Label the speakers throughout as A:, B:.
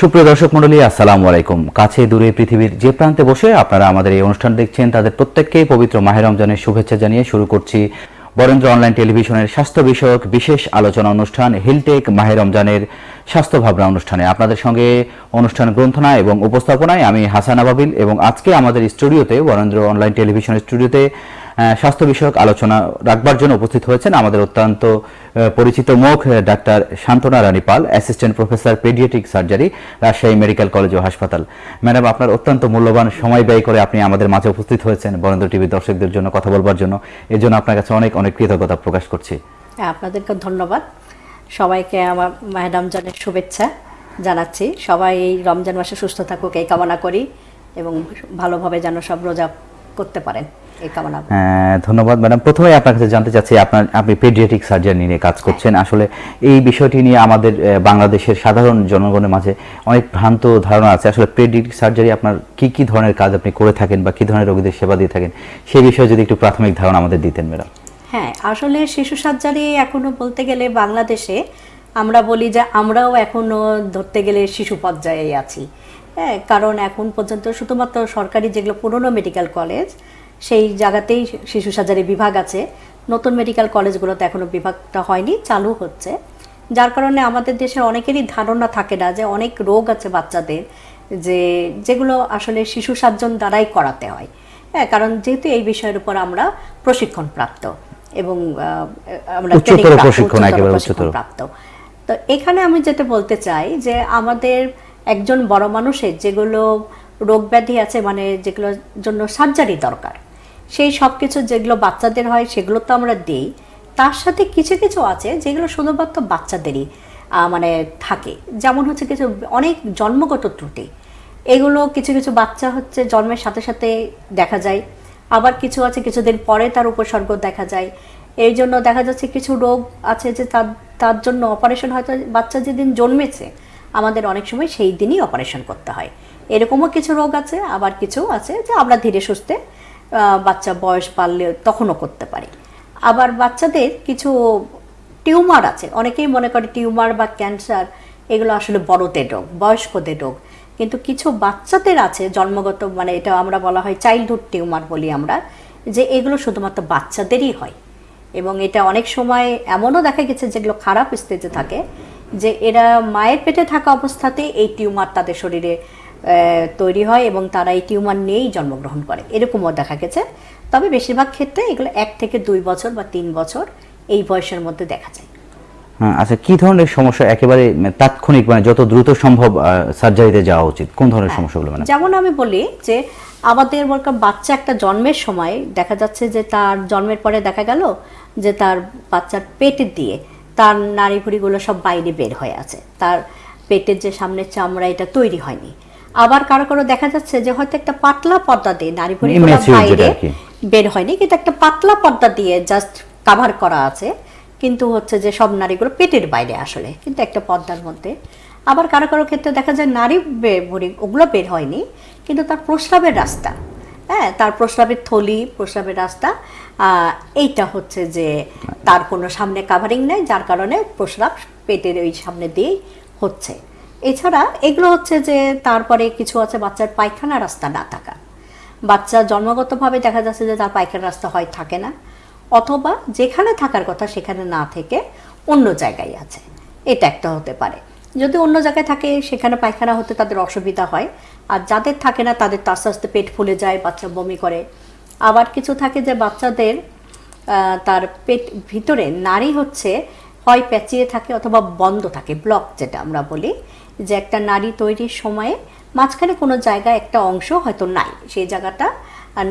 A: সুপ্রিয় দর্শক মন্ডলী আসসালামু আলাইকুম। কাছে দূরে পৃথিবীর যে প্রান্তে বসে আপনারা আমাদের এই অনুষ্ঠান দেখছেন, তাদের প্রত্যেককেই পবিত্র মাহের রমজানের শুভেচ্ছা জানিয়ে শুরু করছি বরেন্দ্র অনলাইন টেলিভিশনের স্বাস্থ্য বিষয়ক বিশেষ আলোচনা অনুষ্ঠান, হিলটেক মাহে রমজানের স্বাস্থ্য ভাবনা অনুষ্ঠানে। আপনাদের সঙ্গে অনুষ্ঠান গ্রন্থনা এবং উপস্থাপনায় আমি হাসান আবাবিল এবং আজকে আমাদের স্টুডিওতে বরেন্দ্র অনলাইন টেলিভিশনের স্টুডিওতে স্বাস্থ্য বিষয়ক আলোচনা রাখবার জন্য উপস্থিত হয়েছেন আমাদের অত্যন্ত পরিচিত মুখ doctor Shantona Rani Pal assistant professor paediatric surgery Rajshahi medical college ও হাসপাতাল। ম্যাডাম আপনার অত্যন্ত মূল্যবান সময় ব্যয় করে আপনি আমাদের মাঝে উপস্থিত হয়েছেন বরেন্দ্র টিভির দর্শকদের জন্য কথা বলবার জন্য। এর জন্য আপনার কাছে অনেক অনেক কৃতজ্ঞতা প্রকাশ করছি।
B: হ্যাঁ আপনাদেরকে ধন্যবাদ। সবাইকে আমার মাহে রমজানের শুভেচ্ছা জানাচ্ছি। সবাই এই রমজান মাসে সুস্থ থাকুক, এই কামনা করি এবং ভালোভাবে যেন সব রোজা করতে পারেন। এই কামনা
A: হ্যাঁ, ধন্যবাদ ম্যাডাম। প্রথমে আপনার কাছে জানতে চাচ্ছি আপনার আপনি পেডিয়াট্রিক সার্জারি নিয়ে কাজ করছেন। আসলে এই বিষয়টি নিয়ে আমাদের বাংলাদেশের সাধারণ জনগণের মাঝে অনেক ভ্রান্ত ধারণা আছে। আসলে পেডিয়াট্রিক সার্জারি আপনার কি কি ধরনের কাজ আপনি করে থাকেন বা কি ধরনের রোগীদের সেবা দিয়ে থাকেন? সেই বিষয়ে যদি একটু প্রাথমিক ধারণা আমাদের দিতেন ম্যাডাম।
B: হ্যাঁ আসলে শিশু সার্জারি এখনও বলতে গেলে বাংলাদেশে আমরা বলি যে আমরাও এখনও ধরতে গেলে শিশু পর্যায়ে আছি। হ্যাঁ কারণ এখন পর্যন্ত শুধুমাত্র সরকারি যেগুলো পুরনো মেডিকেল কলেজ সেই জায়গাতেই শিশু সার্জারি বিভাগ আছে। নতুন মেডিকেল কলেজগুলোতে এখনও বিভাগটা হয়নি চালু হচ্ছে। যার কারণে আমাদের দেশে অনেকেরই ধারণা থাকে না যে অনেক রোগ আছে বাচ্চাদের যে যেগুলো আসলে শিশু সার্জন দ্বারাই করাতে হয়। হ্যাঁ কারণ যেহেতু এই বিষয়ের উপর আমরা প্রশিক্ষণ প্রাপ্ত এবং আমরা। প্রাপ্ত। তো এখানে আমি যেটা বলতে চাই যে আমাদের একজন বড় মানুষের যেগুলো রোগ ব্যাধি আছে মানে যেগুলোর জন্য সার্জারি দরকার, সেই সব কিছু যেগুলো বাচ্চাদের হয় সেগুলো তো আমরা দিই। তার সাথে কিছু কিছু আছে যেগুলো শুধুমাত্র বাচ্চাদেরই মানে থাকে। যেমন হচ্ছে কিছু অনেক জন্মগত ত্রুটি। এগুলো কিছু কিছু বাচ্চা হচ্ছে জন্মের সাথে সাথে দেখা যায়। আবার কিছু আছে কিছুদিন পরে তার উপসর্গ দেখা যায়। এই জন্য দেখা যাচ্ছে কিছু রোগ আছে যে তার তার জন্য অপারেশন হয়তো বাচ্চা যেদিন জন্মেছে আমাদের অনেক সময় সেই দিনই অপারেশন করতে হয়। এরকমও কিছু রোগ আছে, আবার কিছু আছে যে আমরা ধীরে সুস্থে বাচ্চা বয়স বাড়লে তখনও করতে পারি। আবার বাচ্চাদের কিছু টিউমার আছে, অনেকেই মনে করে টিউমার বা ক্যান্সার, এগুলো আসলে বড়দের রোগ, বয়স্কদের রোগ। কিন্তু কিছু বাচ্চাদের আছে জন্মগত মানে এটা আমরা বলা হয় চাইল্ডহুড টিউমার বলি আমরা, যে এগুলো শুধুমাত্র বাচ্চাদেরই হয়। এবং এটা অনেক সময় এমনও দেখা গেছে যেগুলো খারাপ স্টেজে থাকে যে এরা মায়ের পেটে থাকা অবস্থাতে এই টিউমার তাদের শরীরে তৈরি হয় এবং তারা এই টিউমার নিয়েই জন্মগ্রহণ করে। এরকমও দেখা গেছে। তবে বেশিরভাগ ক্ষেত্রে এগুলো এক থেকে দুই বছর বা তিন বছর এই বয়সের মধ্যে দেখা যায়।
A: হ্যাঁ আচ্ছা কি ধরনের সমস্যা একেবারে তাৎক্ষণিক মানে যত দ্রুত সম্ভব সার্জারিতে যাওয়া উচিত? কোন ধরনের সমস্যাগুলো মানে?
B: যেমন আমি বলি যে আমাদের বলকার বাচ্চা একটা জন্মের সময় দেখা যাচ্ছে যে তার জন্মের পরে দেখা গেল যে তার বাচ্চার পেটের দিয়ে তার নাড়ি ভুড়িগুলো সব বাইরে বের হয়ে আছে। তার পেটের যে সামনের চামড়া এটা তৈরি হয়নি। আবার কারও কারও দেখা যাচ্ছে যে হয়তো একটা পাতলা পর্দা দিয়ে নাড়ি ভুড়িগুলো বাইরে বের হয়নি কিন্তু একটা পাতলা পর্দা দিয়ে জাস্ট কাভার করা আছে। কিন্তু হচ্ছে যে সব নারীগুলো পেটের বাইরে আসলে কিন্তু একটা পর্দার মধ্যে। আবার কারও কারও ক্ষেত্রে দেখা যায় নারী ভুঁড়ি ওগুলো বের হয়নি কিন্তু তার প্রস্রাবের রাস্তা। হ্যাঁ তার প্রস্রাবের থলি, প্রস্রাবের রাস্তা এইটা হচ্ছে যে তার কোনো সামনে কাভারিং নেই, যার কারণে প্রস্রাব পেটের ওই সামনে দিয়েই হচ্ছে। এছাড়া এগুলো হচ্ছে যে তারপরে কিছু আছে বাচ্চার পায়খানা রাস্তা না থাকা। বাচ্চা জন্মগতভাবে দেখা যাচ্ছে যে তার পায়খানা রাস্তা হয়, থাকে না। অথবা যেখানে থাকার কথা সেখানে না থেকে অন্য জায়গায় আছে। এটা একটা হতে পারে। যদি অন্য জায়গায় থাকে, সেখানে পায়খানা হতে তাদের অসুবিধা হয় আর যাদের থাকে না, তাদের তো আস্তে আস্তে পেট ফুলে যায়, বাচ্চা বমি করে। আবার কিছু থাকে যে বাচ্চাদের তার পেট ভিতরে নারী হচ্ছে, হয় প্যাচিয়ে থাকে অথবা বন্ধ থাকে ব্লক যেটা আমরা বলি, যে একটা নারী তৈরির সময়ে মাঝখানে কোনো জায়গায় একটা অংশ হয়তো নাই, সেই জায়গাটা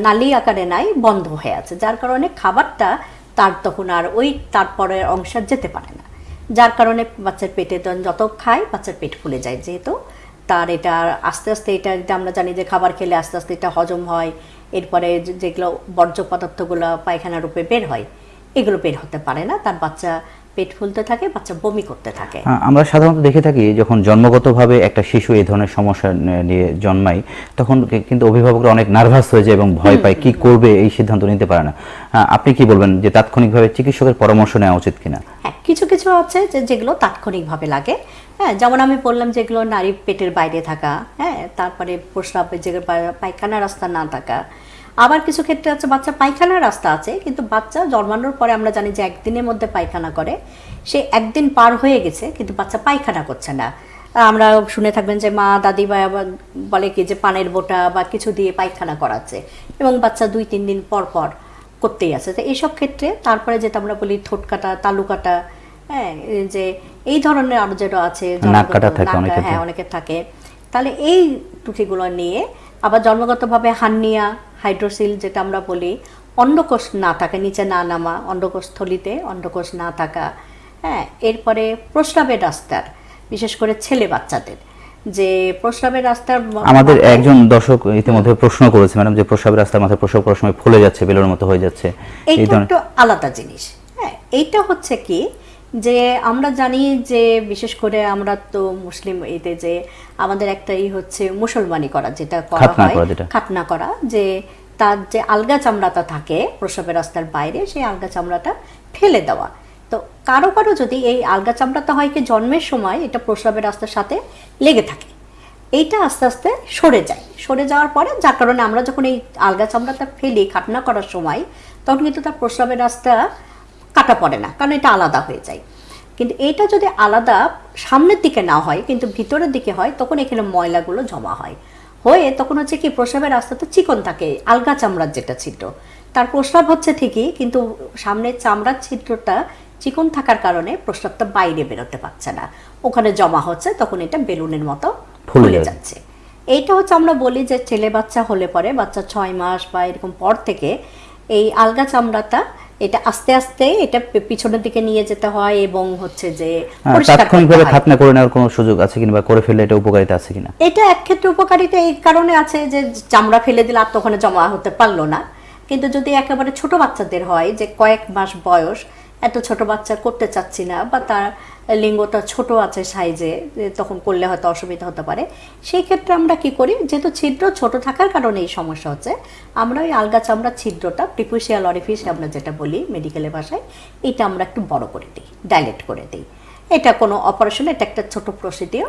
B: নালী আকারে নাই, বন্ধ হয়ে আছে। যার কারণে খাবারটা তার তখন আর ওই তারপরের অংশ যেতে পারে না। যার কারণে বাচ্চার পেটে যত খায়, বাচ্চার পেট ফুলে যায় যেহেতু। তার এটা আস্তে আস্তে এটা এটা আমরা জানি যে খাবার খেলে আস্তে আস্তে এটা হজম হয়। এরপরে যেগুলো বর্জ্য পদার্থগুলো পায়খানা রূপে বের হয় এগুলো বের হতে পারে না। তার বাচ্চা পেট ফুলতে থাকে বাচ্চা বমি করতে থাকে।
A: হ্যাঁ, আমরা সাধারণত দেখে থাকি যখন জন্মগতভাবে একটা শিশু এই ধরনের সমস্যা নিয়ে জন্মায় তখন কিন্তু অভিভাবকরা অনেক নার্ভাস হয়ে যায় এবং ভয় পায় কি করবে এই সিদ্ধান্ত নিতে পারে না। আপনি কি বলবেন যে তাৎক্ষণিকভাবে চিকিৎসকের পরামর্শ নেওয়া উচিত কিনা?
B: হ্যাঁ কিছু কিছু আছে যে যেগুলো তাৎক্ষণিকভাবে লাগে। হ্যাঁ যেমন আমি বললাম যেগুলো নারী পেটের বাইরে থাকা হ্যাঁ তারপরে প্রস্রাবের যে পায়খানা রাস্তা না থাকা। আবার কিছু ক্ষেত্রে আছে, বাচ্চা পায়খানার রাস্তা আছে, কিন্তু বাচ্চা জন্মানোর পরে আমরা জানি যে একদিনের মধ্যে পায়খানা করে। সে একদিন পার হয়ে গেছে, কিন্তু বাচ্চা পায়খানা করছে না। আমরা শুনে থাকবেন যে মা, দাদি বা বলে কি যে পানের বোটা বা কিছু দিয়ে পায়খানা করাচ্ছে এবং বাচ্চা দুই, তিন দিন পর পর করতেই আছে তো এইসব ক্ষেত্রে তারপরে যেটা আমরা বলি ঠোঁট কাটা, তালু কাটা হ্যাঁ এই যে এই ধরনের আরও যেটা আছে হ্যাঁ
A: তো।
B: অনেকের থাকে। তাহলে এই ত্রুটিগুলো নিয়ে আবার জন্মগতভাবে হার্নিয়া হাইড্রোসিল যেটা আমরা বলি অন্ডকোষ না থাকা নিচে না নামা অন্ডকোষ থলিতে অন্ডকোষ না থাকা হ্যাঁ এরপরে প্রস্রাবের রাস্তার বিশেষ করে ছেলে বাচ্চাদের। যে প্রস্রাবের রাস্তার
A: আমাদের একজন দর্শক ইতিমধ্যে প্রশ্ন করেছে ম্যাডাম যে প্রস্রাবের রাস্তার মাথায় প্রস্রাব করার সময় ফুলে যাচ্ছে বেলুনের মতো হয়ে যাচ্ছে। এই
B: এইটা একটু আলাদা জিনিস। হ্যাঁ এইটা হচ্ছে কি যে আমরা জানি যে বিশেষ করে আমরা তো মুসলিম এতে যে আমাদের একটাই হচ্ছে মুসলমানি করা যেটা করা হয় খাতনা করা যে তার যে আলগা চামড়াটা থাকে প্রসবের রাস্তার বাইরে সেই আলগা চামড়াটা ফেলে দেওয়া। তো কারও কারও যদি এই আলগা চামড়াটা হয় কি জন্মের সময় এটা প্রসবের রাস্তার সাথে লেগে থাকে। এইটা আস্তে আস্তে সরে যায়। সরে যাওয়ার পরে যার কারণে আমরা যখন এই আলগা চামড়াটা ফেলি খাটনা করার সময় তখন কিন্তু তার প্রস্রাবের রাস্তা কাটা পড়ে না কারণ এটা আলাদা হয়ে যায়। কিন্তু এটা যদি আলাদা সামনের দিকে না হয় কিন্তু ভিতরের দিকে হয় তখন এখানে ময়লাগুলো জমা হয়। হয়ে তখন হচ্ছে কি প্রস্রাবের রাস্তাটা চিকন থাকে আলগা চামড়ার যেটা ছিদ্র। তার প্রস্রাব হচ্ছে ঠিকই কিন্তু সামনের চামড়ার ছিদ্রটা চিকন থাকার কারণে প্রস্রাবটা বাইরে বেরোতে পারছে না। ওখানে জমা হচ্ছে তখন এটা বেলুনের মতো
A: ফুলে
B: যাচ্ছে। এইটা হচ্ছে আমরা বলি যে ছেলে বাচ্চা হলে পরে বাচ্চা ছয় মাস বা এরকম পর থেকে এই আলগা চামড়াটা এটা আস্তে আস্তে এটা পিছনের দিকে নিয়ে যেতে হয় এবং হচ্ছে যে
A: হ্যাঁ, তাৎক্ষণিকভাবে খাতনা করে নেওয়ার কোনো সুযোগ আছে কিংবা করে ফেললে এটা উপকারিতা আছে কিনা?
B: এটা এক ক্ষেত্রে উপকারিতা এই কারণে আছে যে চামড়া ফেলে দিলে আর তখন জমা হতে পারল না। কিন্তু যদি একেবারে ছোট বাচ্চাদের হয় যে কয়েক মাস বয়স এত ছোট বাচ্চা করতে চাচ্ছি না, বা তার লিঙ্গটা ছোট আছে সাইজে তখন করলে হয়তো অসুবিধা হতে পারে। সেই ক্ষেত্রে আমরা কি করি, যেহেতু ছিদ্র ছোট থাকার কারণে এই সমস্যা হচ্ছে, আমরা ওই আলগা চামড়ার ছিদ্রটা প্রিপুশিয়াল অরিফিস আমরা যেটা বলি মেডিকেলের ভাষায়, এটা আমরা একটু বড় করে দিই ডাইলেট করে দিই। এটা কোনো অপারেশন এটা একটা ছোট প্রসিডিও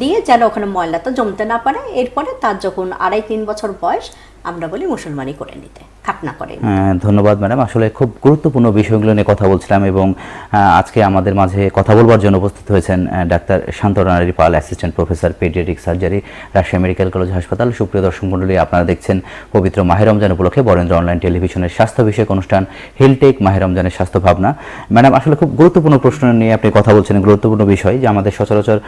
B: দিয়ে যেন ওখানে ময়লাটা জমতে না পারে। এরপরে তার যখন আড়াই তিন বছর বয়স, আমরা বলি মুসলমানি করে নিতে। করে।
A: হ্যাঁ, ধন্যবাদ ম্যাডাম। আসলে খুব গুরুত্বপূর্ণ বিষয়গুলো নিয়ে কথা বলছিলাম এবং আজকে আমাদের মাঝে কথা বলবার জন্য উপস্থিত হয়েছেন doctor Shantonari Pal assistant professor paediatric surgery Rajshahi medical college হাসপাতাল। সুপ্রিয় দর্শক মণ্ডলী আপনারা দেখছেন পবিত্র মাহের রমজান উপলক্ষে বরেন্দ্র অনলাইন টেলিভিশনের স্বাস্থ্য বিষয়ক অনুষ্ঠান হেলটেক মাহের রমজানের স্বাস্থ্য ভাবনা। ম্যাডাম আসলে খুব গুরুত্বপূর্ণ প্রশ্ন নিয়ে আপনি কথা বলছেন গুরুত্বপূর্ণ বিষয় যে আমাদের সচরাচর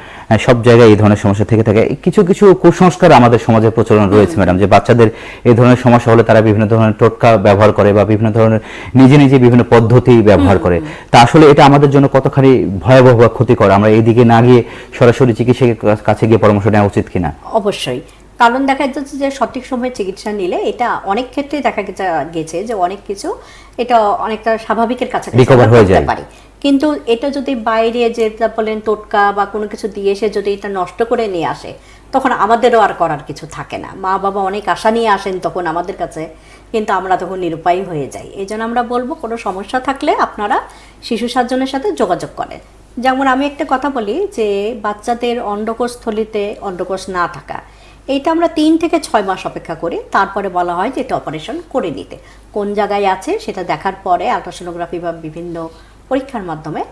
A: সব জায়গায় এই ধরনের সমস্যা থেকে থাকে। কিছু কিছু কুসংস্কার আমাদের সমাজে প্রচলন রয়েছে ম্যাডাম যে বাচ্চাদের এই ধরনের সমস্যা হলে তারা বিভিন্ন ধরনের টোটকা ব্যবহার করে বা বিভিন্ন ধরনের নিজে নিজে বিভিন্ন পদ্ধতি ব্যবহার করে। তা আসলে এটা আমাদের জন্য কতখানি ভয়াবহ বা ক্ষতিকর? আমরা এইদিকে না গিয়ে সরাসরি চিকিৎসকের কাছে গিয়ে পরামর্শ নেওয়া উচিত কিনা?
B: অবশ্যই। কারণ দেখা যাচ্ছে যে সঠিক সময়ে চিকিৎসা নিলে এটা অনেক ক্ষেত্রে দেখা গেছে- গেছে যে অনেক কিছু এটা অনেকটা স্বাভাবিকের কাছে
A: রিকভার হয়ে যায়।
B: কিন্তু এটা যদি বাইরে যেটা বলেন টোটকা বা কোনো কিছু দিয়ে এসে যদি এটা নষ্ট করে নিয়ে আসে, তখন আমাদেরও আর করার কিছু থাকে না। মা বাবা অনেক আশা নিয়ে আসেন তখন আমাদের কাছে, কিন্তু আমরা তখন নিরুপায় হয়ে যাই। এই জন্য আমরা বলব, কোনো সমস্যা থাকলে আপনারা শিশু সার্জনের সাথে যোগাযোগ করেন। যেমন আমি একটা কথা বলি যে, বাচ্চাদের অন্ডকোষ থলিতে অন্ডকোষ না থাকা, এইটা আমরা তিন থেকে ছয় মাস অপেক্ষা করি। তারপরে বলা হয় যে এটা অপারেশন করে নিতে। কোন জায়গায় আছে সেটা দেখার পরে আলট্রাসোনোগ্রাফি বা বিভিন্ন পরীক্ষার মাধ্যমে।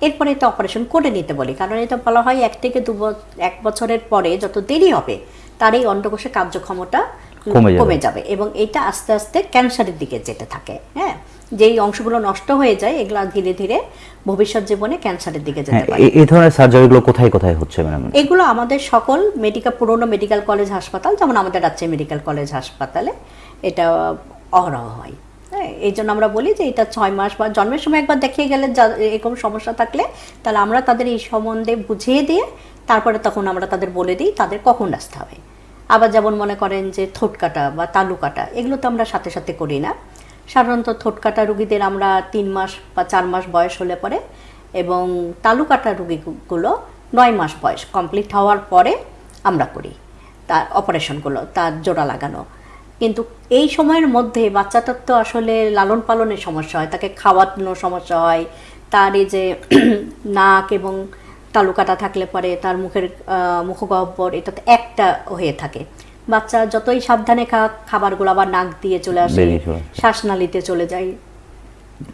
B: এরপরে এটা অপারেশন করে নিতে বলি কারণ এটা বলা হয় এক থেকে দু এক বছরের পরে যত দেরি হবে তার এই অন্ডকোষের কার্যক্ষমতা
A: কমে যাবে।
B: এবং এটা আস্তে আস্তে ক্যান্সারের দিকে যেতে থাকে হ্যাঁ? যেই অংশগুলো নষ্ট হয়ে যায় এগুলো ধীরে ধীরে ভবিষ্যৎ জীবনে ক্যান্সারের দিকে যেতে
A: হ্যাঁ
B: পারে।
A: এই- এই ধরনের সার্জারিগুলো কোথায় কোথায় হচ্ছে ম্যাডাম?
B: এগুলো আমাদের সকল মেডিকেল পুরনো মেডিকেল কলেজ হাসপাতাল যেমন আমাদের রাজশাহী মেডিকেল কলেজ হাসপাতালে এটা অহরহ হয়। হ্যাঁ এই জন্য আমরা বলি যে এটা ছয় মাস বা জন্মের সময় একবার দেখিয়ে গেলে যা- এরকম সমস্যা থাকলে তাহলে আমরা তাদের এই সম্বন্ধে বুঝিয়ে দিয়ে তারপরে তখন আমরা তাদের বলে দিই তাদের কখন আসতে হবে। আবার যেমন মনে করেন যে থোট কাটা বা তালু কাটা, এগুলো তো আমরা সাথে সাথে করি না। সাধারণত থোট কাটা রুগীদের আমরা তিন মাস বা চার মাস বয়স হলে পরে এবং তালুকাটা রুগীগুলো নয় মাস বয়স কমপ্লিট হওয়ার পরে আমরা করি। তার অপারেশনগুলো, তার জোড়া লাগানো কিন্তু এই সময়ের মধ্যে বাচ্চাটার তো আসলে লালন পালনের সমস্যা হয় তাকে খাওয়ানোর সমস্যা হয় তার এই যে নাক এবং তালুকাটা থাকলে পরে তার মুখের মুখগহ্বর এটা তো একটা হয়ে থাকে। বাচ্চা যতই সাবধানে খা খাবারগুলো আবার নাক দিয়ে চলে আসে শ্বাসনালীতে চলে যায়।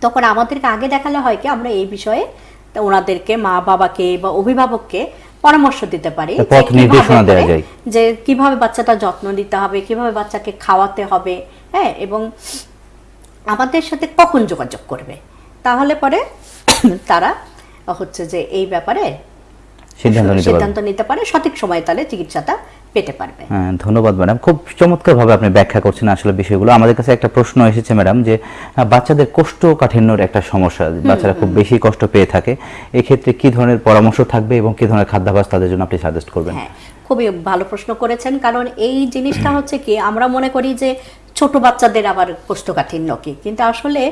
B: তখন আমাদেরকে আগে দেখালে হয় কি আমরা এই বিষয়ে ওনাদেরকে মা বাবাকে বা অভিভাবককে পরামর্শ দিতে পারি
A: পথ
B: কীভাবে
A: নির্দেশনা দেওয়া যায়।
B: যে কীভাবে বাচ্চাটা যত্ন নিতে হবে কীভাবে বাচ্চাকে খাওয়াতে হবে হ্যাঁ এবং আমাদের সাথে কখন যোগাযোগ করবে তাহলে পরে তারা হচ্ছে যে এই ব্যাপারে
A: সিদ্ধান্ত নিতে
B: সিদ্ধান্ত নিতে পারে সঠিক সময়ে তাহলে চিকিৎসাটা পেতে পারবে।
A: হ্যাঁ ধন্যবাদ ম্যাডাম। খুব চমৎকারভাবে আপনি ব্যাখ্যা করছেন আসলে বিষয়গুলো। আমাদের কাছে একটা প্রশ্ন এসেছে ম্যাডাম যে বাচ্চাদের কোষ্ঠকাঠিন্যর একটা সমস্যা বাচ্চারা খুব বেশি কষ্ট পেয়ে থাকে। এক্ষেত্রে কি ধরনের পরামর্শ থাকবে এবং কি ধরনের খাদ্যাভ্যাস তাদের জন্য আপনি সাজেস্ট করবেন?
B: হ্যাঁ খুবই ভালো প্রশ্ন করেছেন। কারণ এই জিনিসটা হচ্ছে কি আমরা মনে করি যে ছোট বাচ্চাদের আবার কোষ্ঠকাঠিন্য কি? কিন্তু আসলে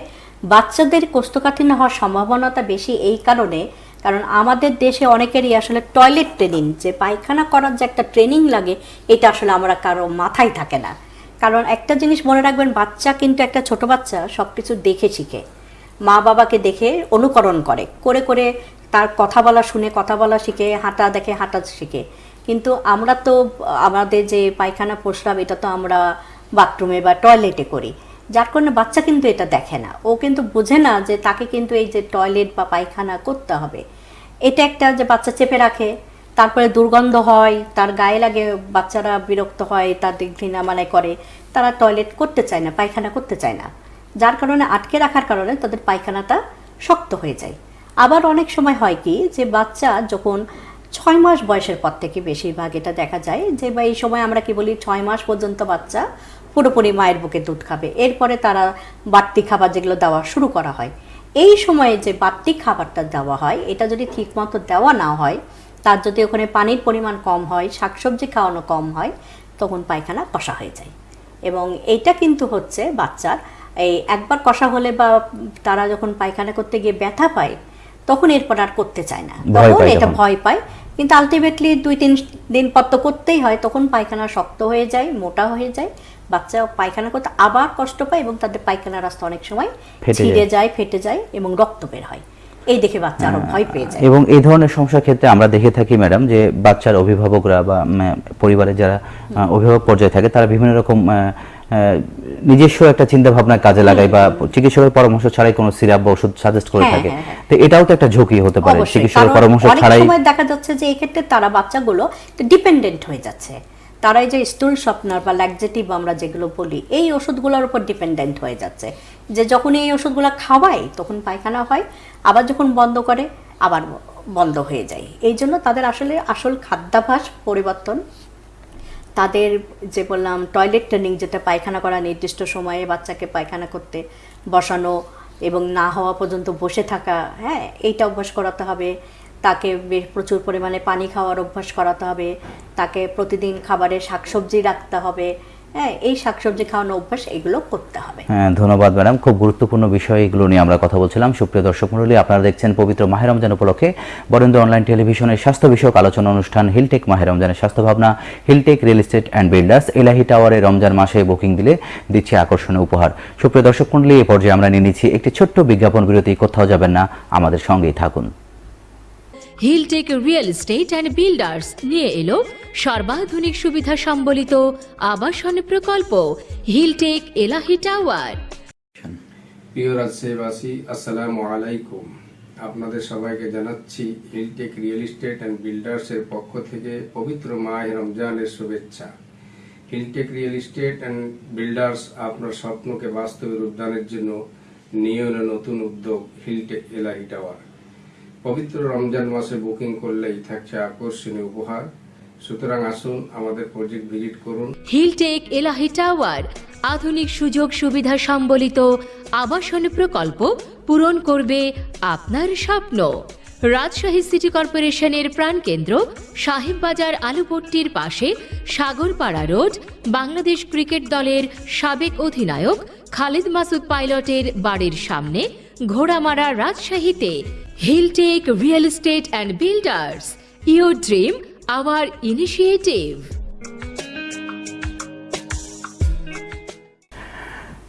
B: বাচ্চাদের কোষ্ঠকাঠিন্য হওয়ার সম্ভাবনাটা বেশি এই কারণে কারণ আমাদের দেশে অনেকেরই আসলে টয়লেট ট্রেনিং যে পায়খানা করার যে একটা ট্রেনিং লাগে, এটা আসলে আমরা কারও মাথায় থাকে না। কারণ একটা জিনিস মনে রাখবেন, বাচ্চা কিন্তু একটা ছোট বাচ্চা সব কিছু দেখে শিখে। মা বাবাকে দেখে অনুকরণ করে করে করে তার কথা বলা শুনে, কথা বলা শিখে, হাঁটা দেখে, হাঁটা শিখে। কিন্তু আমরা তো আমাদের যে পায়খানা প্রস্রাব, এটা তো আমরা বাথরুমে বা টয়লেটে করি। যার কারণে বাচ্চা কিন্তু এটা দেখে না। ও কিন্তু বোঝে না যে তাকে কিন্তু এই যে টয়লেট বা পায়খানা করতে হবে। এটা একটা যে বাচ্চা চেপে রাখে, তারপরে দুর্গন্ধ হয়, তার গায়ে লাগে, বাচ্চারা বিরক্ত হয় তাদের ঘৃণা মানে করে। তারা টয়লেট করতে চায় না, পায়খানা করতে চায় না। যার কারণে আটকে রাখার কারণে তাদের পায়খানাটা শক্ত হয়ে যায়। আবার অনেক সময় হয় কি, যে বাচ্চা যখন ছয় মাস বয়সের পর থেকে বেশিরভাগ এটা দেখা যায়, যে বা এই সময় আমরা কি বলি, ছয় মাস পর্যন্ত বাচ্চা পুরোপুরি মায়ের বুকে দুধ খাবে। এরপরে তারা বাড়তি খাবার যেগুলো দেওয়া শুরু করা হয়। এই সময়ে যে বাড়তি খাবারটা দেওয়া হয় এটা যদি ঠিকমতো দেওয়া না হয় তার যদি ওখানে পানির পরিমাণ কম হয় শাকসবজি খাওয়ানো কম হয় তখন পায়খানা কষা হয়ে যায়। এবং এইটা কিন্তু হচ্ছে বাচ্চার এই একবার কষা হলে বা তারা যখন পায়খানা করতে গিয়ে ব্যথা পায় তখন এরপর আর করতে চায় না। তখন এটা ভয় পায়। কিন্তু আলটিমেটলি দুই তিন দিন পর তো করতেই হয় তখন পায়খানা শক্ত হয়ে যায় মোটা হয়ে যায়। বাচ্চা পায়খানা করতে আবার কষ্ট পায় এবং তাদের পায়খানা রাস্তা অনেক সময় ছিঁড়ে
A: যায়।
B: ফেটে যায় এবং রক্ত বের হয়। এই দেখে বাচ্চা আরও ভয় পেয়ে যায়।
A: এবং এই ধরনের সমস্যার ক্ষেত্রে আমরা দেখে থাকি ম্যাডাম যে বাচ্চার অভিভাবকরা বা উম, পরিবারের যারা অভিভাবক পর্যায়ে থাকে তারা বিভিন্ন রকম নিজস্ব একটা চিন্তা ভাবনা কাজে লাগায় বা চিকিৎসকের পরামর্শ ছাড়াই কোনো সিরাপ বা ওষুধ সাজেস্ট করে
B: হ্যাঁ,
A: থাকে।
B: হ্যাঁ, হ্যাঁ।
A: তো এটাও তো একটা ঝুঁকি হতে পারে। চিকিৎসকের পরামর্শ ছাড়াই
B: দেখা যাচ্ছে যে এই ক্ষেত্রে তারা বাচ্চাগুলো ডিপেন্ডেন্ট হয়ে যাচ্ছে। তারা এই যে স্টুল শপনার বা ল্যাকজেটিভ আমরা যেগুলো বলি, এই ওষুধগুলোর উপর ডিপেন্ডেন্ট হয়ে যাচ্ছে। যে যখন এই ওষুধগুলো খাওয়াই তখন পায়খানা হয়, আবার যখন বন্ধ করে, আবার বন্ধ হয়ে যায়। এই জন্য তাদের আসলে আসল খাদ্যাভ্যাস পরিবর্তন, তাদের যে বললাম টয়লেট ট্রেনিং যেটা পায়খানা করা নির্দিষ্ট সময়ে বাচ্চাকে পায়খানা করতে, বসানো এবং না হওয়া পর্যন্ত বসে থাকা হ্যাঁ এইটা অভ্যাস করাতে হবে। তাকে প্রচুর পরিমাণে পানি খাওয়ার অভ্যাস করাতে হবে, তাকে প্রতিদিন খাবারে শাকসবজি রাখতে হবে হ্যাঁ এই শাকসবজি খাওয়ানো অভ্যাস এগুলো করতে হবে।
A: হ্যাঁ ধন্যবাদ ম্যাডাম। খুব গুরুত্বপূর্ণ বিষয় এগুলো নিয়ে আমরা কথা বলছিলাম। সুপ্রিয় দর্শক মণ্ডলী, আপনারা দেখছেন পবিত্র মাহে রমজান উপলক্ষে বরেন্দ্র অনলাইন টেলিভিশনের স্বাস্থ্য বিষয়ক আলোচনা অনুষ্ঠান হিলটেক মাহে রমজানের স্বাস্থ্য ভাবনা, Hilltech real estate and builders. Elahi টাওয়ারে রমজান মাসে বুকিং দিলে দিচ্ছে আকর্ষণীয় উপহার। সুপ্রিয় দর্শক মণ্ডলী, এ পর্যায়ে আমরা নিয়ে নিচ্ছি একটি ছোট্ট বিজ্ঞাপন বিরতি। কোথাও যাবেন না, আমাদের সঙ্গেই থাকুন।
C: Hilltech real estate and builders নিয়ে এলো। সর্বাধুনিক সুবিধা সম্বলিত আবাসন প্রকল্প। হিলটেক এলাহি টাওয়ার
D: প্রিয় রাজশাহীবাসী আসসালামু আলাইকুম। আপনাদের সবাইকে জানাচ্ছি হিলটেক রিয়েল এস্টেট অ্যান্ড বিল্ডার্সের পক্ষ থেকে পবিত্র মাহ রমজানের শুভেচ্ছা। Hilltech real estate and builders আপনার স্বপ্নকে বাস্তবে রূপদানের জন্য নিয়ে নতুন উদ্যোগ। হিলটেক এলাহি টাওয়ার পবিত্র রমজান মাসে বুকিং করলেই থাকছে আকর্ষণীয় উপহার। সুতরাং আসুন আমাদের প্রজেক্ট ভিজিট করুন।
C: হিলটেক এলাহি টাওয়ার, আধুনিক সুযোগ সুবিধা সম্বলিত আবাসন প্রকল্প পূরণ করবে আপনার স্বপ্ন। রাজশাহী সিটি কর্পোরেশনের প্রাণকেন্দ্র, সাহেববাজার আলুপট্টির পাশে সাগরপাড়া রোড, বাংলাদেশ ক্রিকেট দলের সাবেক অধিনায়ক খালিদ মাসুদ পাইলটের বাড়ির সামনে ঘোড়ামারা রাজশাহীতে। Hilltech Real Estate and Builders. Your dream, our initiative.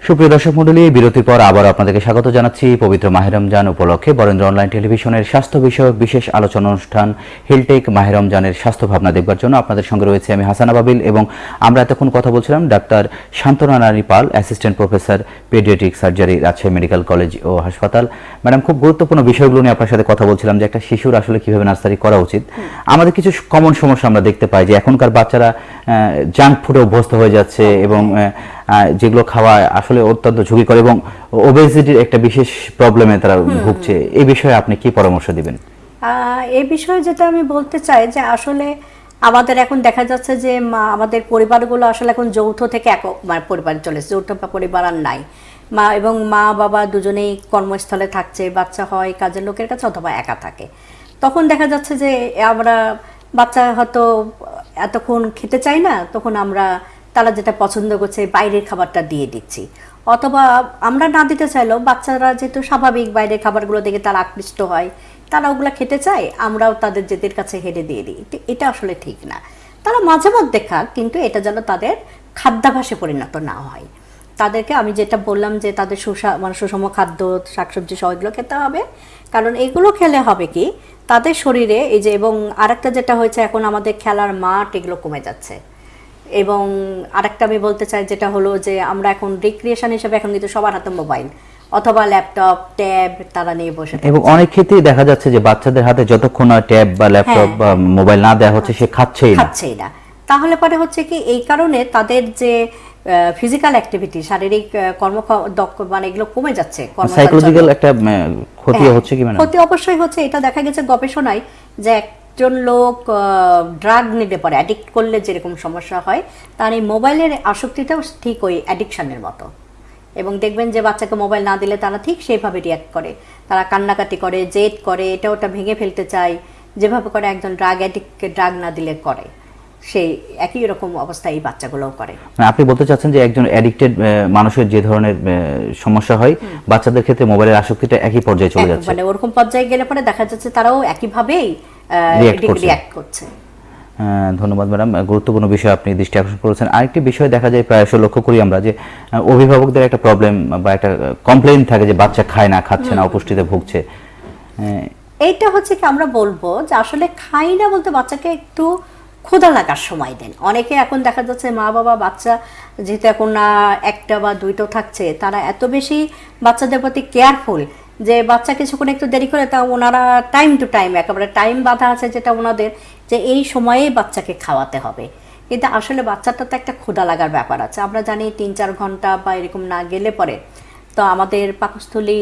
A: সুপ্রিয় দর্শক মন্ডলী বিরতির পর আবার আপনাদেরকে স্বাগত জানাচ্ছি পবিত্র মাহেরমজান উপলক্ষে। বরেন্দ্র অনলাইন টেলিভিশনের স্বাস্থ্য বিষয়ক বিশেষ আলোচনা অনুষ্ঠান হিলটেক মাহেরমজানের স্বাস্থ্য ভাবনা দেখবার জন্য আপনাদের সঙ্গে রয়েছে আমি হাসানা বাবিল এবং আমরা এতক্ষণ কথা বলছিলাম doctor Shantona Nari Pal assistant professor paediatric surgery Rajshahi medical college ও হাসপাতাল। ম্যাডাম খুব গুরুত্বপূর্ণ বিষয়গুলো নিয়ে আপনার সাথে কথা বলছিলাম যে একটা শিশুর আসলে কীভাবে নার্সারি করা উচিত। আমাদের কিছু কমন সমস্যা আমরা দেখতে পাই যে এখনকার বাচ্চারা জাঙ্ক ফুডে অভ্যস্ত হয়ে যাচ্ছে এবং আহ, আহ, যেগুলো খাওয়া আসলে অত্যন্ত ঝুঁকি করে এবং ওবেসিটির একটা বিশেষ প্রবলেমে তারা ভুগছে। এই বিষয়ে আপনি কি পরামর্শ দিবেন?
B: এই বিষয়ে যেটা আমি বলতে চাই যে আসলে আমাদের এখন দেখা যাচ্ছে যে আমাদের পরিবারগুলো আসলে এখন যৌথ থেকে একক মানে পরিবার চলেছে যৌথ পরিবার আর নাই। মা এবং মা বাবা দুজনেই কর্মস্থলে থাকছে বাচ্চা হয় কাজের লোকের কাছে অথবা একা থাকে। তখন দেখা যাচ্ছে যে আমরা বাচ্চা হয়তো এতক্ষণ খেতে চাই না তখন আমরা তারা যেটা পছন্দ করছে, বাইরের খাবারটা দিয়ে দিচ্ছি। অথবা আমরা না দিতে চাইলেও বাচ্চারা যেহেতু স্বাভাবিক বাইরের খাবারগুলো দেখে তারা আকৃষ্ট হয়, তারা ওগুলো খেতে চায়, আমরাও তাদের জেদের কাছে হেরে দিয়ে দিই। এটা আসলে ঠিক না। তারা মাঝে মধ্যে খাক, কিন্তু এটা যেন তাদের খাদ্যাভাসে পরিণত না হয়। তাদেরকে আমি যেটা বললাম যে তাদের সুষা মানে সুষম খাদ্য, শাকসবজি সহ এগুলো খেতে হবে। কারণ এগুলো খেলে হবে কি? তাদের শরীরে এই যে এবং আরেকটা যেটা হয়েছে, এখন আমাদের খেলার মাঠ এগুলো কমে যাচ্ছে। এবং আরেকটা আমি বলতে চাই যেটা হলো যে আমরা এখন রিক্রিয়েশন হিসেবে এখন কিন্তু সবার হাতে মোবাইল অথবা ল্যাপটপ ট্যাব তারা নিয়ে বসে।
A: এবং অনেক ক্ষেত্রেই দেখা যাচ্ছে যে বাচ্চাদের হাতে যতক্ষণ না ট্যাব বা ল্যাপটপ। বা মোবাইল না দেওয়া হচ্ছে সে খাচ্ছেই না।
B: খাচ্ছেই না। তাহলে পরে হচ্ছে কি এই কারণে তাদের যে ফিজিক্যাল অ্যাক্টিভিটি শারীরিক কর্ম মানে এগুলো কমে যাচ্ছে
A: সাইকোলজিক্যাল একটা উম, ক্ষতিও
B: হ্যাঁ,
A: হচ্ছে কি ম্যাডাম
B: ক্ষতি অবশ্যই হচ্ছে। এটা দেখা গেছে গবেষণায় যে একজন লোক ড্রাগ নিতে পারে অ্যাডিক্ট করলে যেরকম সমস্যা হয় তার এই মোবাইলের আসক্তিটাও ঠিক ওই অ্যাডিকশনের মতো। এবং দেখবেন যে বাচ্চাকে মোবাইল না দিলে তারা ঠিক সেইভাবে রিয়াক্ট করে। তারা কান্নাকাটি করে জেদ করে এটা ওটা ভেঙে ফেলতে চায় যেভাবে করে একজন ড্রাগ অ্যাডিক্টকে ড্রাগ না দিলে করে। সেই একই রকম অবস্থা এই বাচ্চাগুলোও করে।
A: মানে আপনি বলতে চাচ্ছেন যে একজন অ্যাডিক্টেড মানুষের যে ধরনের সমস্যা হয় বাচ্চাদের ক্ষেত্রে মোবাইলের আসক্তিটা একই পর্যায়ে চলে যাচ্ছে।
B: মানে ওরকম পর্যায়ে গেলে পরে দেখা যাচ্ছে তারাও একইভাবেই। রিয়াক্ট করছে
A: ধন্যবাদ ম্যাডাম। গুরুত্বপূর্ণ বিষয় আপনি দৃষ্টি আকর্ষণ করেছেন। আরেকটি বিষয় দেখা যায় প্রায়শ লক্ষ্য করি আমরা যে অভিভাবকদের একটা প্রবলেম বা একটা কমপ্লেইন থাকে যে বাচ্চা খায় না খাচ্ছে না অপুষ্টিতে ভুগছে।
B: এইটা হচ্ছে কি আমরা বলব যে আসলে খাই না বলতে বাচ্চাকে একটু ক্ষুধা লাগার সময় দেন। অনেকে এখন দেখা যাচ্ছে মা বাবা বাচ্চা যেহেতু এখন না একটা বা দুইটো থাকছে তারা এত বেশি বাচ্চাদের প্রতি কেয়ারফুল যে বাচ্চা কিছুক্ষণ একটু দেরি করে, তা ওনারা টাইম টু টাইম একেবারে টাইম বাধা আছে যেটা ওনাদের, যে এই সময়েই বাচ্চাকে খাওয়াতে হবে। কিন্তু আসলে বাচ্চাটা তো একটা ক্ষুধা লাগার ব্যাপার আছে। আমরা জানি তিন চার ঘণ্টা বা এরকম না গেলে পরে তো আমাদের পাকস্থলী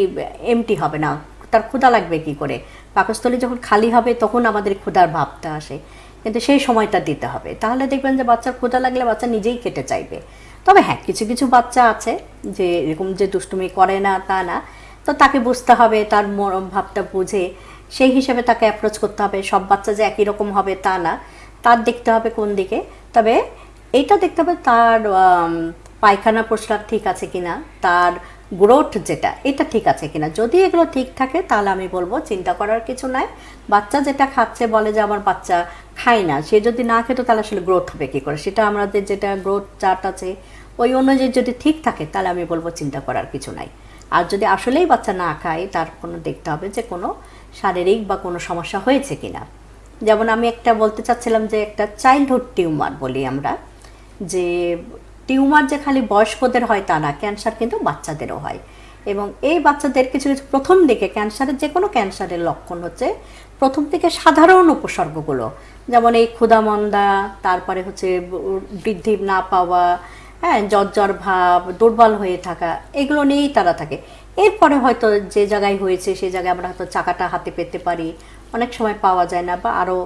B: এমটি হবে না। তার ক্ষুধা লাগবে কি করে? পাকস্থলী যখন খালি হবে তখন আমাদের ক্ষুধার ভাবটা আসে। কিন্তু সেই সময়টা দিতে হবে। তাহলে দেখবেন যে বাচ্চার ক্ষুধা লাগলে বাচ্চা নিজেই কেটে চাইবে। তবে হ্যাঁ কিছু কিছু বাচ্চা আছে যে এরকম যে দুষ্টুমি করে না, তা না। তো তাকে বুঝতে হবে, তার মরম ভাবটা বুঝে। সেই হিসেবে তাকে অ্যাপ্রোচ করতে হবে। সব বাচ্চা যে একই রকম হবে তা না। তার দেখতে হবে কোন দিকে। তবে এইটা দেখতে হবে তার পায়খানা প্রস্রাব ঠিক আছে কিনা, তার গ্রোথ যেটা, এটা ঠিক আছে কিনা। যদি এগুলো ঠিক থাকে, তাহলে আমি বলব চিন্তা করার কিছু নাই। বাচ্চা যেটা খাচ্ছে, বলে যে আমার বাচ্চা খায় না, সে যদি না খেতো, তাহলে আসলে গ্রোথ হবে কী করে? সেটা আমাদের যেটা গ্রোথ চার্ট আছে, ওই অনুযায়ী যদি ঠিক থাকে, তাহলে আমি বলব চিন্তা করার কিছু নাই। আর যদি আসলেই বাচ্চা না খায়, তার কোনো দেখতে হবে যে কোনো শারীরিক বা কোনো সমস্যা হয়েছে কিনা। যেমন আমি একটা বলতে চাচ্ছিলাম যে একটা চাইল্ডহুড টিউমার বলি আমরা, যে টিউমার যে খালি বয়স্কদের হয় তা না ক্যান্সার কিন্তু বাচ্চাদেরও হয়। এবং এই বাচ্চাদের কিছু কিছু প্রথম দিকে ক্যান্সারের যে কোনো ক্যান্সারের লক্ষণ হচ্ছে প্রথম দিকে সাধারণ উপসর্গগুলো। যেমন এই ক্ষুধামন্দা, তারপরে হচ্ছে বৃদ্ধি না পাওয়া হ্যাঁ জ্বর ভাব, দুর্বল হয়ে থাকা, এগুলো নিয়েই তারা থাকে। এরপরে হয়তো যে জায়গায় হয়েছে সেই জায়গায় আমরা হয়তো চাকাটা হাতে পেতে পারি। অনেক সময় পাওয়া যায় না বা আরও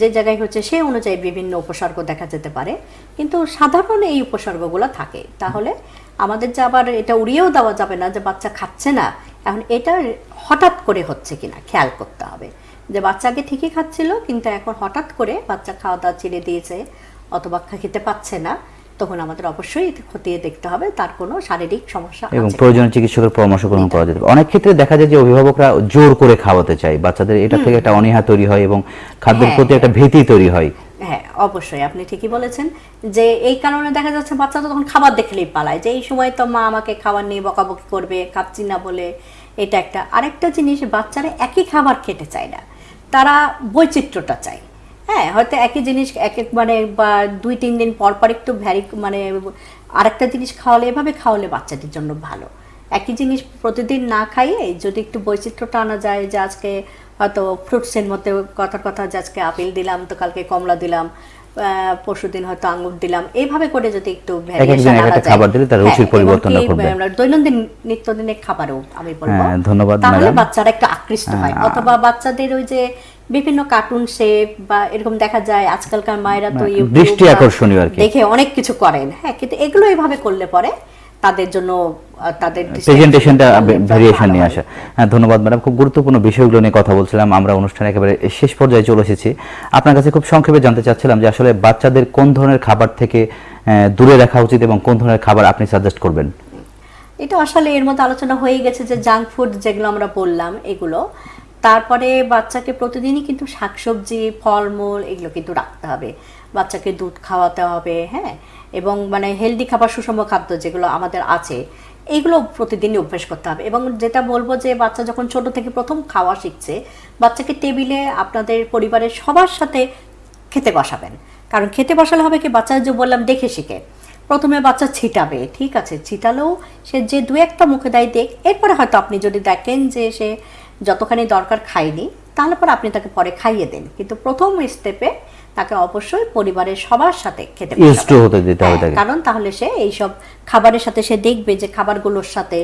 B: যে জায়গায় হচ্ছে সেই অনুযায়ী বিভিন্ন উপসর্গ দেখা যেতে পারে। কিন্তু সাধারণ এই উপসর্গগুলো থাকে। তাহলে আমাদের যে আবার এটা উড়িয়েও দেওয়া যাবে না যে বাচ্চা খাচ্ছে না, এখন এটা হঠাৎ করে হচ্ছে কিনা খেয়াল করতে হবে। যে বাচ্চাকে ঠিকই খাচ্ছিল, কিন্তু এখন হঠাৎ করে বাচ্চা খাওয়া দাওয়া ছেড়ে দিয়েছে, অথবা খেতে পাচ্ছে না তখন আমাদের অবশ্যই খতিয়ে দেখতে হবে তার কোনো শারীরিক সমস্যা
A: এবং প্রয়োজনীয় চিকিৎসকের পরামর্শ গ্রহণ করা যেতে। অনেক ক্ষেত্রে দেখা যায় যে অভিভাবকরা জোর করে খাওয়াতে চায় বাচ্চাদের এটা থেকে একটা অনীহা তৈরি হয় এবং খাদ্যের
B: হ্যাঁ,
A: প্রতি একটা ভীতি তৈরি হয়।
B: হ্যাঁ অবশ্যই আপনি ঠিকই বলেছেন যে এই কারণে দেখা যাচ্ছে বাচ্চারা তখন খাবার দেখলেই পালায় যে এই সময় তো মা আমাকে খাবার নিয়ে বকাবকি করবে খাচ্ছি না বলে এটা একটা। আরেকটা জিনিস বাচ্চারা একই খাবার খেতে চায় না তারা বৈচিত্র্যটা চায়। হ্যাঁ হয়তো একই জিনিস, এক এক মানে বা দুই, তিন দিন পর পর একটু ভ্যারি মানে আরেকটা জিনিস খাওয়ালে, এভাবে খাওয়ালে বাচ্চাটির জন্য ভালো। একই জিনিস প্রতিদিন না খাইয়ে যদি একটু বৈচিত্র্যটা আনা যায় যে আজকে হয়তো ফ্রুটসের মধ্যে কথার কথা যে আজকে আপেল দিলাম, তো কালকে কমলা দিলাম পরশু দিন হয়তো আঙ্গুর দিলাম। এইভাবে করে যদি একটু variation আনা যায়।
A: খাবার দিলে তার রুচির
B: হ্যাঁ,
A: পরিবর্তনটা
B: কি, দৈনন্দিন নিত্যদিনের খাবারও আমি বলব।
A: হ্যাঁ, ধন্যবাদ,
B: তাহলে বাচ্চারা একটু আকৃষ্ট হয়। অথবা বাচ্চাদের ওই যে বিভিন্ন কার্টুন শেপ বা এরকম দেখা যায় আজকালকার মায়েরা তো
A: হ্যাঁ, দৃষ্টি আকর্ষণীয় আর কি।
B: দেখে অনেক কিছু করেন। হ্যাঁ কিন্তু এগুলো এইভাবে করলে পরে তাদের জন্য তাদের
A: প্রেজেন্টেশনটা
B: আকর্ষণ
A: ভেরিয়েশন নিয়ে আসা। হ্যাঁ। ধন্যবাদ ম্যাডাম খুব গুরুত্বপূর্ণ বিষয়গুলো নিয়ে কথা বলছিলাম। আমরা অনুষ্ঠানে একেবারে শেষ পর্যায়ে চলে এসেছি। আপনার কাছে খুব সংক্ষেপে জানতে চাচ্ছিলাম যে আসলে বাচ্চাদের কোন ধরনের খাবার থেকে দূরে রাখা উচিত এবং কোন ধরনের খাবার আপনি সাজেস্ট করবেন?
B: এটা আসলে এর মধ্যে আলোচনা হয়ে গেছে যে জাঙ্ক ফুড যেগুলো আমরা বললাম এগুলো। তারপরে বাচ্চাকে প্রতিদিনই কিন্তু শাকসবজি ফলমূল এগুলো কিন্তু রাখতে হবে। বাচ্চাকে দুধ খাওয়াতে হবে হ্যাঁ। এবং মানে হেলদি খাবার, সুষম খাদ্য যেগুলো আমাদের আছে এইগুলো প্রতিদিনই অভ্যেস করতে হবে। এবং যেটা বলব যে বাচ্চা যখন ছোট থেকে প্রথম খাওয়া শিখছে, বাচ্চাকে টেবিলে আপনাদের পরিবারের সবার সাথে খেতে বসাবেন। কারণ খেতে বসালে হবে কি? বাচ্চা যে বললাম, দেখে শিখে। প্রথমে বাচ্চা ছিটাবে, ঠিক আছে? ছিটালেও সে যে দু একটা মুখে দেয়, দেখ, এরপরে হয়তো আপনি যদি দেখেন যে সে যতখানি দরকার খায়নি, তাহলে পরে আপনি তাকে পরে খাইয়ে দেন। কিন্তু প্রথম স্টেপে তাকে অবশ্যই পরিবারের সবার সাথে খেতে
A: Used হতে দিতে হবে
B: হ্যাঁ,
A: তাকে।
B: কারণ তাহলে সে এইসব খাবারের সাথে সে দেখবে যে খাবারগুলোর সাথে।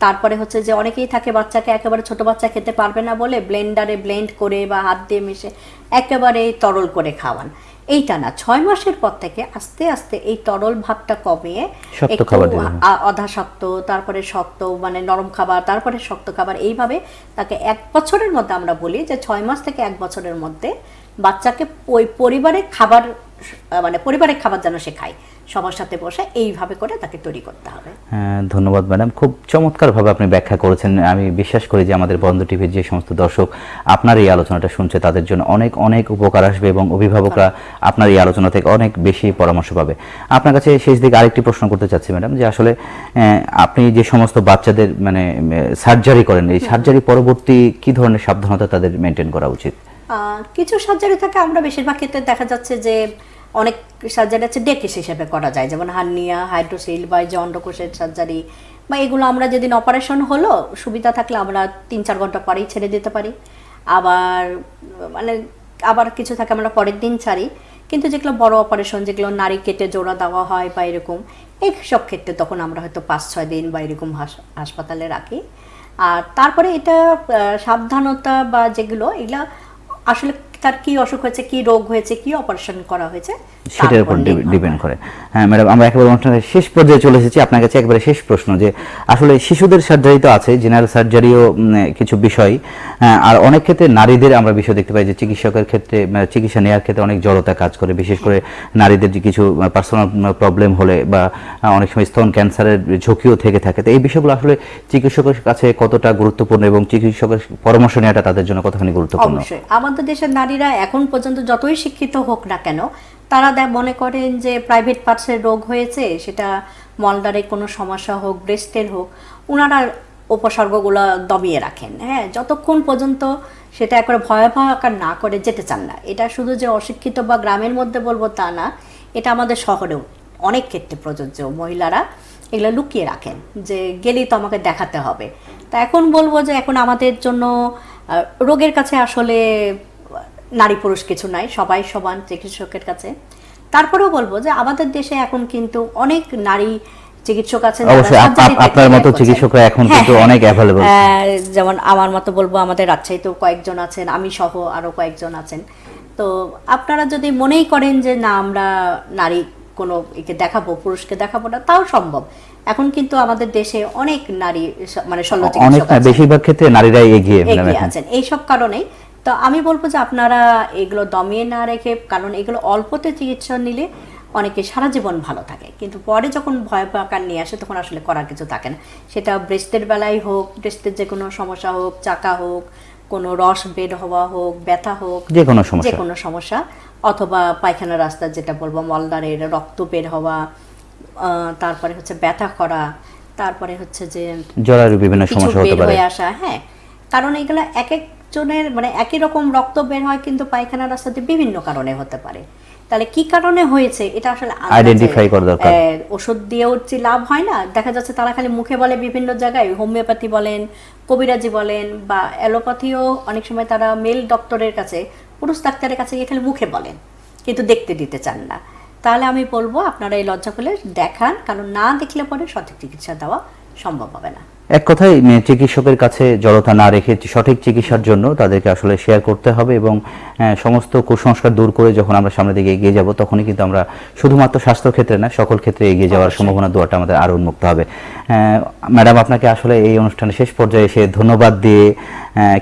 B: তারপরে হচ্ছে যে অনেকেই থাকে বাচ্চাকে একেবারে ছোট বাচ্চা খেতে পারবে না বলে ব্লেন্ডারে ব্লেন্ড করে বা হাত দিয়ে মিশে একেবারে তরল করে খাওয়ান। এইটা না ছয় মাসের পর থেকে আস্তে আস্তে এই তরল ভাবটা কমিয়ে আধা শক্ত তারপরে শক্ত মানে নরম খাবার তারপরে শক্ত খাবার এইভাবে তাকে এক বছরের মধ্যে আমরা বলি যে ছয় মাস থেকে এক বছরের মধ্যে বাচ্চাকে ওই পরিবারের খাবার মানে পরিবারের খাবার যেন সে খায়। সবার সাথে বসে এইভাবে করে তাকে তৈরি করতে হবে।
A: হ্যাঁ, ধন্যবাদ ম্যাডাম। খুব চমৎকারভাবে আপনি ব্যাখ্যা করেছেন। আমি বিশ্বাস করি যে আমাদের বন্ধ টিভির যে সমস্ত দর্শক আপনার এই আলোচনাটা শুনছে তাদের জন্য অনেক অনেক উপকার আসবে এবং অভিভাবকরা আপনার এই আলোচনা থেকে অনেক বেশি পরামর্শ পাবে। আপনার কাছে শেষ দিকে আরেকটি প্রশ্ন করতে চাচ্ছি ম্যাডাম যে আসলে আপনি যে সমস্ত বাচ্চাদের মানে সার্জারি করেন এই সার্জারি পরবর্তী কি ধরনের সাবধানতা তাদের মেনটেন করা উচিত?
B: কিছু সার্জারি থাকে, আমরা বেশিরভাগ ক্ষেত্রে দেখা যাচ্ছে যে অনেক সার্জারি আছে ডেকেস হিসেবে করা যায়, যেমন হার্নিয়া, হাইড্রোসিল বা অন্ডকোষের সার্জারি বা এগুলো আমরা যেদিন অপারেশন হলো, সুবিধা থাকলে আমরা তিন চার ঘণ্টা পরেই ছেড়ে দিতে পারি। আবার মানে আবার কিছু থাকে আমরা পরের দিন ছাড়ি, কিন্তু যেগুলো বড় অপারেশন, যেগুলো নারী কেটে জোড়া দেওয়া হয় বা এরকম এই সব ক্ষেত্রে তখন আমরা হয়তো পাঁচ ছয় দিন বা এরকম হাস- হাসপাতালে রাখি। আর তারপরে এটা সাবধানতা বা যেগুলো, এগুলা আসলে তার কি অসুখ হয়েছে কি রোগ হয়েছে কি অপারেশন করা হয়েছে
A: সেটার উপর ডিপেন্ড করে। হ্যাঁ ম্যাডাম আমরা একেবারে অনুষ্ঠানের শেষ পর্যায়ে চলে এসেছি। আপনার কাছে একবারে শেষ প্রশ্ন যে আসলে শিশুদের সার্জারি তো আছে জেনারেল সার্জারিও কিছু বিষয়। হ্যাঁ, আর অনেক ক্ষেত্রে নারীদের আমরা বিষয় দেখতে পাই যে চিকিৎসকের ক্ষেত্রে চিকিৎসা নেওয়ার ক্ষেত্রে অনেক জড়তা কাজ করে। বিশেষ করে নারীদের যে কিছু পার্সোনাল প্রবলেম হলে বা অনেক সময় স্তন ক্যান্সারের ঝুঁকিও থেকে থাকে। তো এই বিষয়গুলো আসলে চিকিৎসকের কাছে কতটা গুরুত্বপূর্ণ এবং চিকিৎসকের পরামর্শ নেওয়াটা তাদের জন্য কতখানি গুরুত্বপূর্ণ?
B: অবশ্যই। আমাদের দেশের নারীরা এখন পর্যন্ত যতই শিক্ষিত হোক না কেন, তারা মনে করেন যে প্রাইভেট পার্টসের রোগ হয়েছে, সেটা মলদারে কোনো সমস্যা হোক ব্রেস্টের হোক ওনারা উপসর্গগুলো দমিয়ে রাখেন। হ্যাঁ যতক্ষণ পর্যন্ত সেটা একবারে ভয়াবহ আকার না করে যেতে চান না। এটা শুধু যে অশিক্ষিত বা গ্রামের মধ্যে বলব তা না, এটা আমাদের শহরেও অনেক ক্ষেত্রে প্রযোজ্য। মহিলারা এগুলো লুকিয়ে রাখেন, যে গেলেই তো আমাকে দেখাতে হবে। তা এখন বলব যে এখন আমাদের জন্য রোগের কাছে আসলে নারী পুরুষ কিছু নাই সবাই সমান চিকিৎসকের কাছে। তারপরেও বলব যে আমাদের দেশে এখন কিন্তু অনেক নারী চিকিৎসক আছেন
A: আপনার মতো চিকিৎসকরা এখন
B: হ্যাঁ,
A: কিন্তু। অনেক।
B: আহ, যেমন আমার মতো বলব আমাদের রাজশাহীতেও কয়েকজন আছেন আমি সহ আরও কয়েকজন আছেন। তো আপনারা যদি মনেই করেন যে না আমরা নারী কোনো একে দেখাবো পুরুষকে দেখাবো না তাও সম্ভব। এখন কিন্তু আমাদের দেশে অনেক নারী মানে শল্য চিকিৎসক
A: বেশিরভাগ ক্ষেত্রে নারীরাই এগিয়ে
B: এগিয়ে আছেন। এইসব কারণেই তো আমি বলব যে আপনারা এগুলো দমিয়ে না রেখে কারণ এগুলো অল্পতে চিকিৎসা নিলে অনেকে সারা জীবন ভালো থাকে। কিন্তু পরে যখন ভয় আকার নিয়ে আসে তখন আসলে করার কিছু থাকে না। সেটা ব্রেস্টের বেলায় হোক ব্রেস্টের যে কোনো সমস্যা হোক চাকা হোক কোনো রস বের হওয়া হোক ব্যথা হোক
A: যে কোনো
B: যে
A: সমস্যা
B: কোনো সমস্যা অথবা পায়খানা রাস্তা যেটা বলব মলদারের রক্ত বের হওয়া তারপরে হচ্ছে ব্যথা করা তারপরে হচ্ছে যে
A: জরায়ুর বিভিন্ন সমস্যা হতে
B: বের
A: পারে।
B: হয়ে আসা হ্যাঁ। কারণ এগুলো এক এক একজনের মানে একই রকম রক্ত বের হয় কিন্তু পায়খানা রাস্তাতে বিভিন্ন কারণে হতে পারে। তাহলে কি কারণে হয়েছে? এটা আসলে
A: Identify করা দরকার।
B: ওষুধ দিয়েও যে লাভ হয় না দেখা যাচ্ছে তারা খালি মুখে বলে বিভিন্ন জায়গায় হোমিওপ্যাথি বলেন কবিরাজি বলেন বা অ্যালোপ্যাথিও অনেক সময় তারা মেল ডক্টরের কাছে পুরুষ ডাক্তারের কাছে গিয়ে খালি মুখে বলেন কিন্তু দেখতে দিতে চান না। তাহলে আমি বলব আপনারা এই লজ্জা করলে দেখান কারণ না দেখলে পরে সঠিক চিকিৎসা দেওয়া সম্ভব হবে না।
A: এক কথায় উম, চিকিৎসকের কাছে জড়তা না রেখে সঠিক চিকিৎসার জন্য তাদেরকে আসলে শেয়ার করতে হবে এবং সমস্ত কুসংস্কার দূর করে যখন আমরা সামনের দিকে এগিয়ে যাব তখনই কিন্তু আমরা শুধুমাত্র স্বাস্থ্য ক্ষেত্রে না সকল ক্ষেত্রে এগিয়ে যাওয়ার সম্ভাবনা দুয়াটা আমাদের আরও উন্মুক্ত হবে। ম্যাডাম আপনাকে আসলে এই অনুষ্ঠানে শেষ পর্যায়ে এসে ধন্যবাদ দিয়ে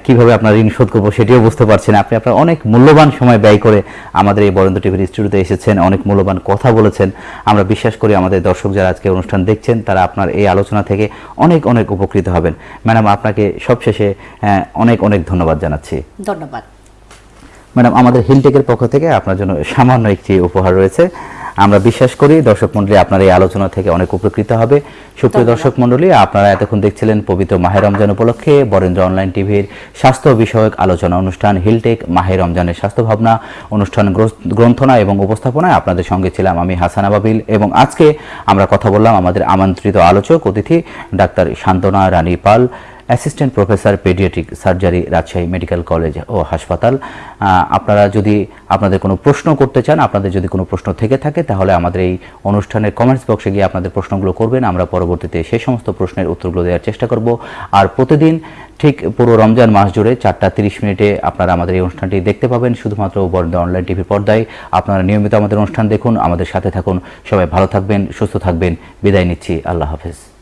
A: কীভাবে আপনার ঋণ শোধ করব সেটিও বুঝতে পারছেন আপনি আপনার অনেক মূল্যবান সময় ব্যয় করে আমাদের এই বরেন্দ্র টিভির স্টুডিওতে এসেছেন অনেক মূল্যবান কথা বলেছেন। আমরা বিশ্বাস করি আমাদের দর্শক যারা আজকে অনুষ্ঠান দেখছেন তারা আপনার এই আলোচনা থেকে অনেক অনেক উপকৃত হবেন। ম্যাডাম আপনাকে সবশেষে অনেক অনেক ধন্যবাদ জানাচ্ছি।
B: ধন্যবাদ।
A: ম্যাডাম আমাদের হিলটেকের পক্ষ থেকে আপনার জন্য সামান্য একটি উপহার রয়েছে। আমরা বিশ্বাস করি দর্শক মন্ডলী আপনার এই আলোচনা থেকে অনেক উপকৃত হবে সুপ্রিয়। দর্শক মন্ডলী আপনারা এতক্ষণ দেখছিলেন পবিত্র মাহে রমজান উপলক্ষে বরেন্দ্র অনলাইন টিভির স্বাস্থ্য বিষয়ক আলোচনা অনুষ্ঠান হিলটেক মাহে রমজানের স্বাস্থ্য ভাবনা অনুষ্ঠান গ্রন্থনা এবং উপস্থাপনায় আপনাদের সঙ্গে ছিলাম আমি হাসান আবাবিল এবং আজকে আমরা কথা বললাম আমাদের আমন্ত্রিত আলোচক অতিথি doctor Shantona Rani Pal assistant professor paediatric surgery Rajshahi medical college ও হাসপাতাল। আপনারা যদি আপনাদের কোনো প্রশ্ন করতে চান, আপনাদের যদি কোনো প্রশ্ন থেকে থাকে, তাহলে আমাদের এই অনুষ্ঠানের কমেন্টস বক্সে গিয়ে আপনাদের প্রশ্নগুলো করবেন। আমরা পরবর্তীতে সেই সমস্ত প্রশ্নের উত্তরগুলো দেওয়ার চেষ্টা করব। আর প্রতিদিন ঠিক পুরো রমজান মাস জুড়ে চারটা তিরিশ মিনিটে আপনারা আমাদের এই অনুষ্ঠানটি দেখতে পাবেন, শুধুমাত্র বরেন্দ্র অনলাইন টিভির পর্দায়। আপনারা নিয়মিত আমাদের অনুষ্ঠান দেখুন। আমাদের সাথে থাকুন। সবাই ভালো থাকবেন, সুস্থ থাকবেন। বিদায় নিচ্ছি। আল্লাহ হাফেজ।